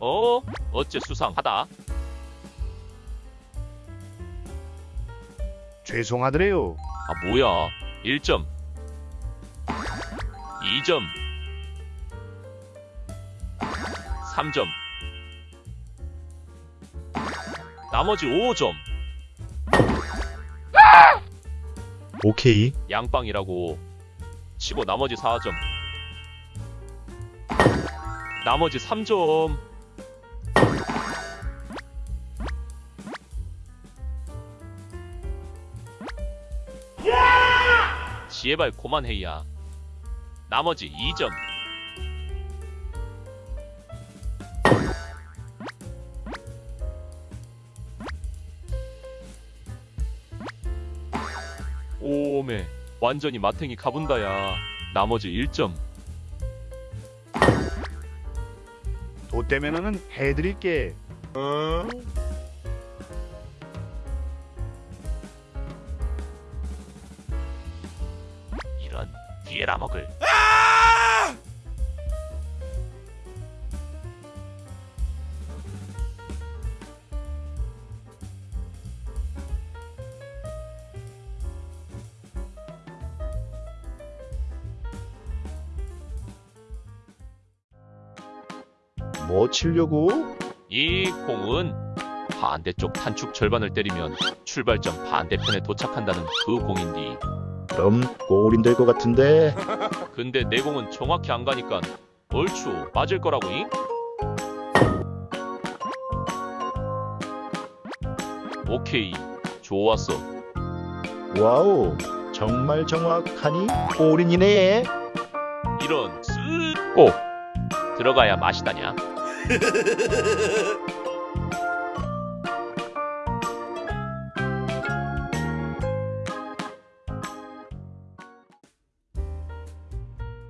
어? 어째 수상하다. 죄송하더래요. 아 뭐야? 1점. 2점. 3점. 나머지 5점. 오케이. 양빵이라고 치고 나머지 4점. 나머지 3점. 지혜발 고만해야. 나머지 2점. 오메 완전히 마탱이 가본다야. 나머지 1점. 도 때면은 해드릴게. 이 런 뒤에라 먹을. 뭐 치려고? 이 공은 반대쪽 탄축 절반을 때리면 출발점 반대편에 도착한다는 그 공인디. 그럼 골인 될 것 같은데. 근데 내 공은 정확히 안 가니까 얼추 맞을 거라고잉? 오케이 좋았어 wow. 정말 정확하니 골인이네. 이런 쓱꼭 들어가야 맛이다냐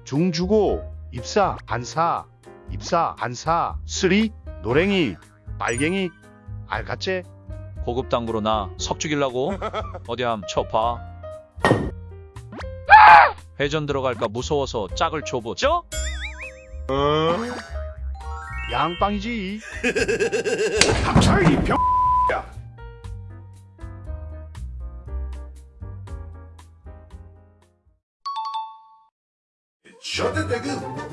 중 주고 입사 반사 입사 반사 쓰리 노랭이 빨갱이 알같제 고급 당구로 나 석죽일라고? 어디 함 쳐봐. 회전 들어갈까 무서워서 짝을 줘보죠? 양빵이지. 닥쳐 이 병. 셔대 대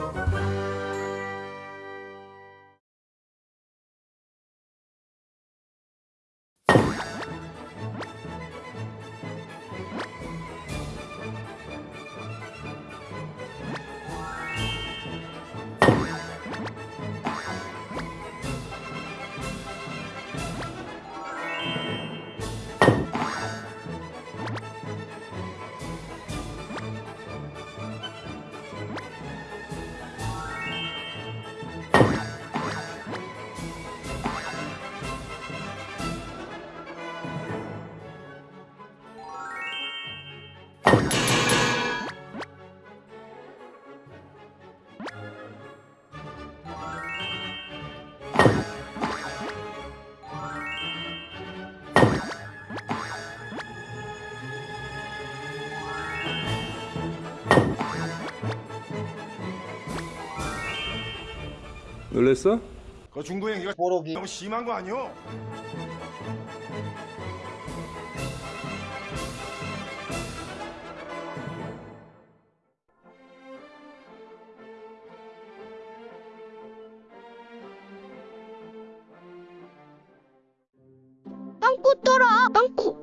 놀랬어? 그 중도 행위가 너무 심한 거 아니오? 빵꾸 떠라 빵꾸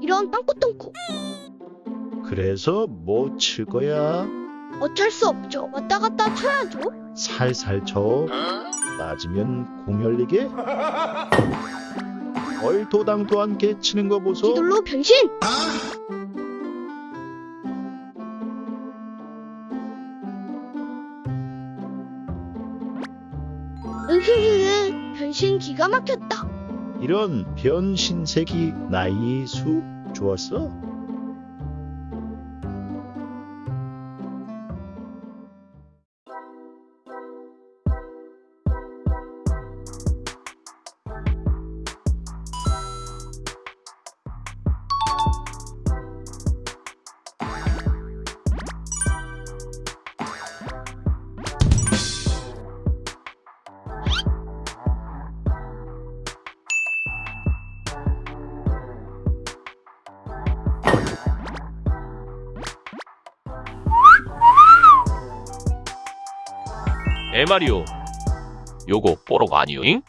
이런 빵꾸 똥꾸 그래서 뭐 칠 거야? 어쩔 수 없죠 왔다 갔다 쳐야죠 살살 쳐. 맞으면 공 열리게? 얼토당토 않게 치는 거 보소. 뒤돌로 변신 으흐흐 변신 기가 막혔다 이런 변신색이 나이 수 좋았어? 에마리오 요거 뽀록 아니오잉?